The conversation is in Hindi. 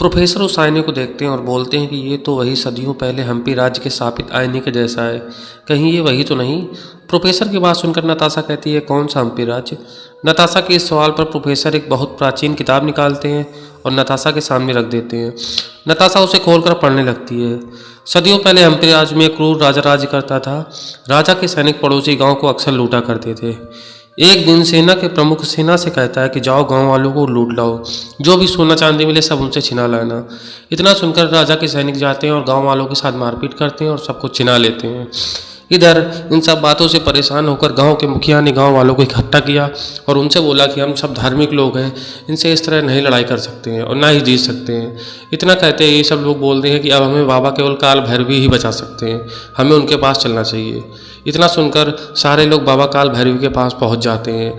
प्रोफेसर उस आईने को देखते हैं और बोलते हैं कि ये तो वही सदियों पहले हम्पी राज्य के स्थापित आईने के जैसा है। कहीं ये वही तो नहीं। प्रोफेसर की बात सुनकर नताशा कहती है, कौन सा हम्पी राज्य? नताशा के इस सवाल पर प्रोफेसर एक बहुत प्राचीन किताब निकालते हैं और नताशा के सामने रख देते हैं। नताशा उसे खोलकर पढ़ने लगती है। सदियों पहले हम्पी राज्य में क्रूर राजा राज्य करता था। राजा के सैनिक पड़ोसी गाँव को अक्सर लूटा करते थे। एक दिन सेना के प्रमुख सेना से कहता है कि जाओ गाँव वालों को लूट लाओ। जो भी सोना चांदी मिले सब उनसे छिना लाना। इतना सुनकर राजा के सैनिक जाते हैं और गाँव वालों के साथ मारपीट करते हैं और सबको छिना लेते हैं। इधर इन सब बातों से परेशान होकर गाँव के मुखिया ने गाँव वालों को इकट्ठा किया और उनसे बोला कि हम सब धार्मिक लोग हैं, इनसे इस तरह नहीं लड़ाई कर सकते हैं और ना ही जीत सकते हैं। इतना कहते हैं ये सब लोग बोलते हैं कि अब हमें बाबा केवल काल भैरवी ही बचा सकते हैं, हमें उनके पास चलना चाहिए। इतना सुनकर सारे लोग बाबा काल भैरवी के पास पहुँच जाते हैं।